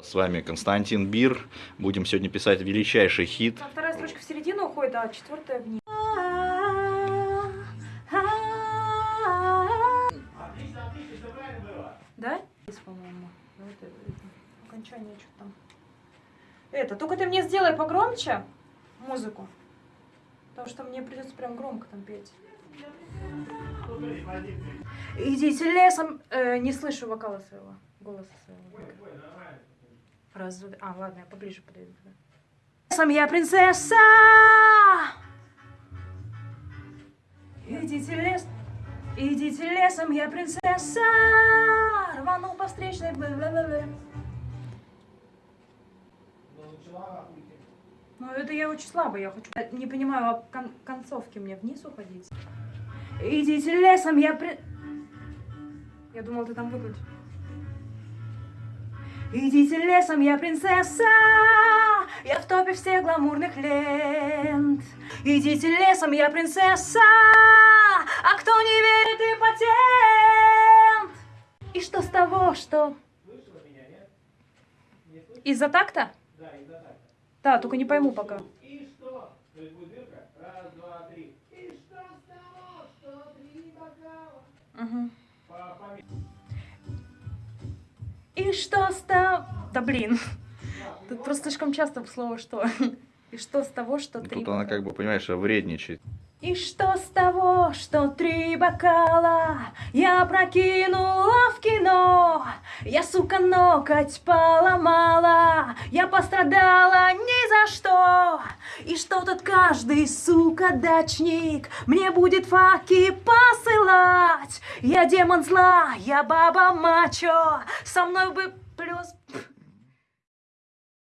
С вами Константин Бир. Будем сегодня писать величайший хит. Там вторая строчка в середину уходит, а четвертая вниз. Да? Здесь, по-моему. Вот Окончание что там. Это, только ты мне сделай погромче музыку. Потому что мне придется прям громко там петь. Идите лесом. Э, не слышу вокала своего. Голоса своего. Раз, А, ладно, я поближе подойду. Лесом я принцесса. Идите лес. Идите лесом, я принцесса. Рванул по встречной. бла-бла-бла. Ну, это я очень слабо, я хочу... Не понимаю, а кон- концовки мне вниз уходить? Идите лесом, я при... Я думал, ты там выключишь. Идите лесом, я принцесса, я в топе всех гламурных лент. Идите лесом, я принцесса, а кто не верит, импотент. И что с того, что... Из-за такта? Да, только не пойму пока. И что? То есть будет дырка? Раз, два, три. И что с того, что три И что с того... Да блин. Тут просто слишком часто слово «что». И что с того, что три Тут она как бы, понимаешь, вредничает. И что с того, что три бокала я прокинула в кино? Я, сука, ноготь поломала, я пострадала ни за что. И что тут каждый, сука, дачник мне будет факи посылать? Я демон зла, я баба мачо, со мной бы плюс...